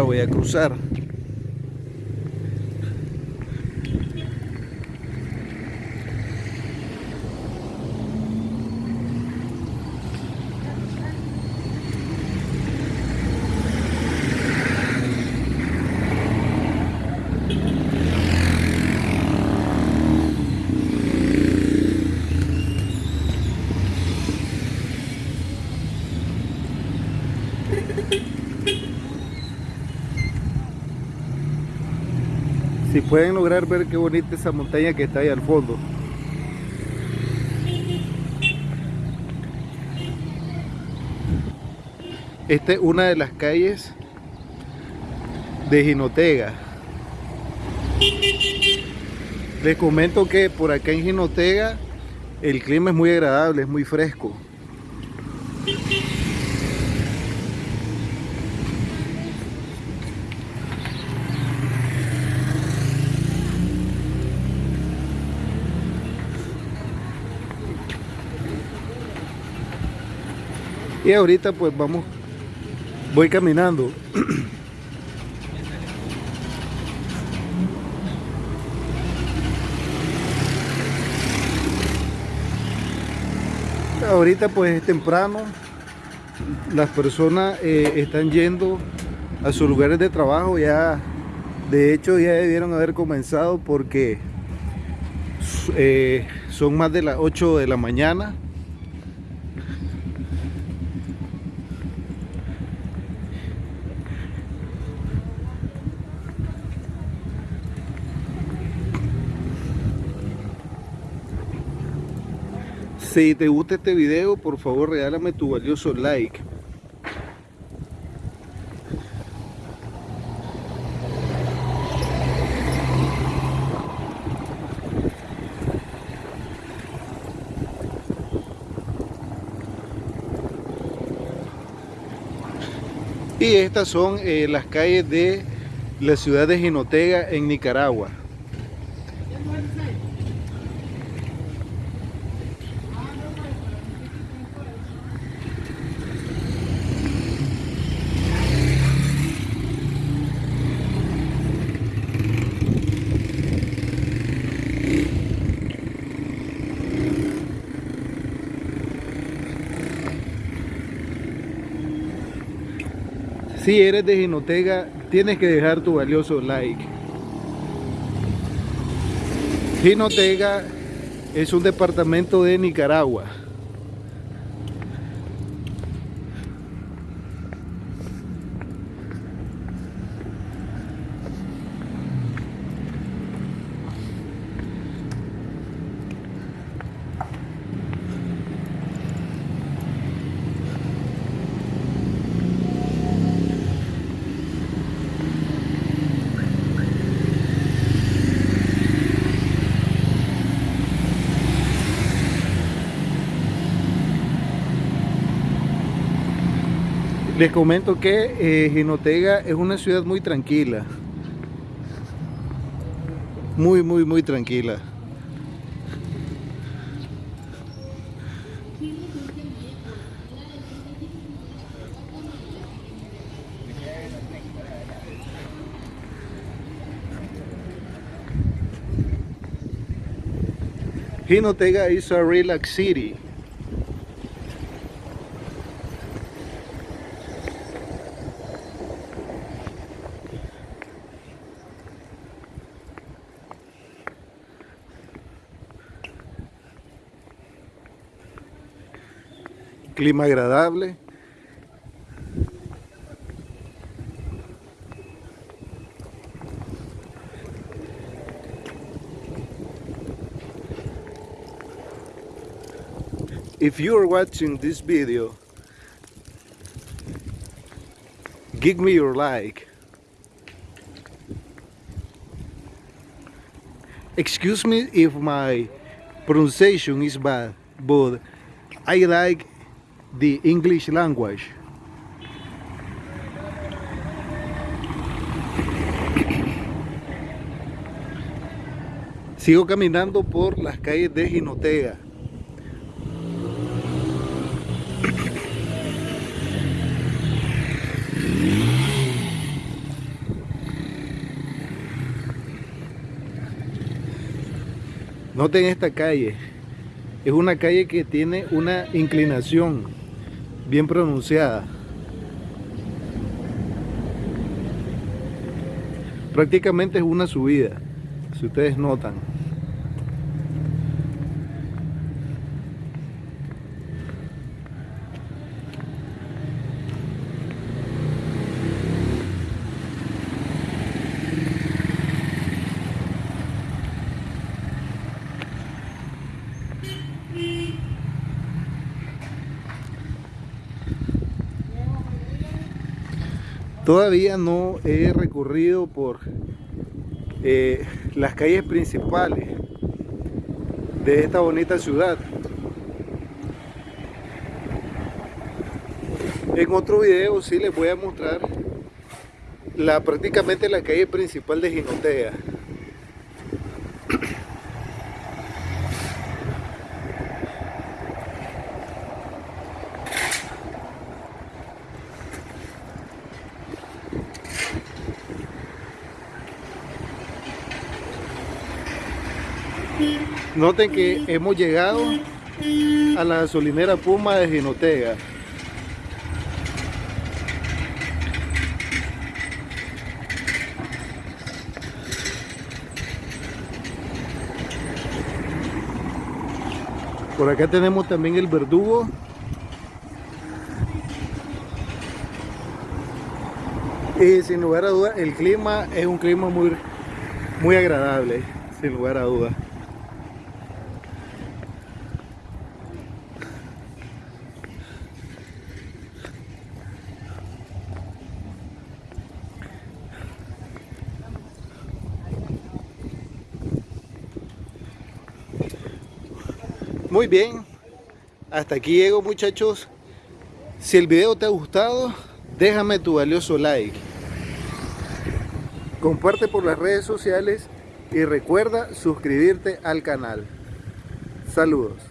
ahora voy a cruzar. Si pueden lograr ver qué bonita esa montaña que está ahí al fondo. Esta es una de las calles de Jinotega. Les comento que por acá en Jinotega el clima es muy agradable, es muy fresco. Y ahorita pues vamos, voy caminando. ahorita pues es temprano, las personas eh, están yendo a sus lugares de trabajo, ya de hecho ya debieron haber comenzado porque eh, son más de las 8 de la mañana Si te gusta este video, por favor regálame tu valioso like. Y estas son eh, las calles de la ciudad de Jinotega en Nicaragua. Si eres de Jinotega, tienes que dejar tu valioso like. Jinotega es un departamento de Nicaragua. Les comento que eh, es una ciudad muy tranquila. Muy, muy, muy tranquila. Jinotega is a relaxed city. Clima agradable. If you are watching this video, give me your like. Excuse me if my pronunciation is bad, but I like the English language. Sigo caminando por las calles de Jinotega. Noten esta calle. Es una calle que tiene una inclinación bien pronunciada. Prácticamente es una subida, si ustedes notan. Todavía no he recorrido por eh, las calles principales de esta bonita ciudad. En otro video sí les voy a mostrar la, prácticamente la calle principal de Ginotea. Noten que hemos llegado a la gasolinera Puma de Ginotega. Por acá tenemos también el verdugo. Y sin lugar a dudas el clima es un clima muy, muy agradable, sin lugar a dudas. Muy bien, hasta aquí llego muchachos. Si el video te ha gustado, déjame tu valioso like. Comparte por las redes sociales y recuerda suscribirte al canal. Saludos.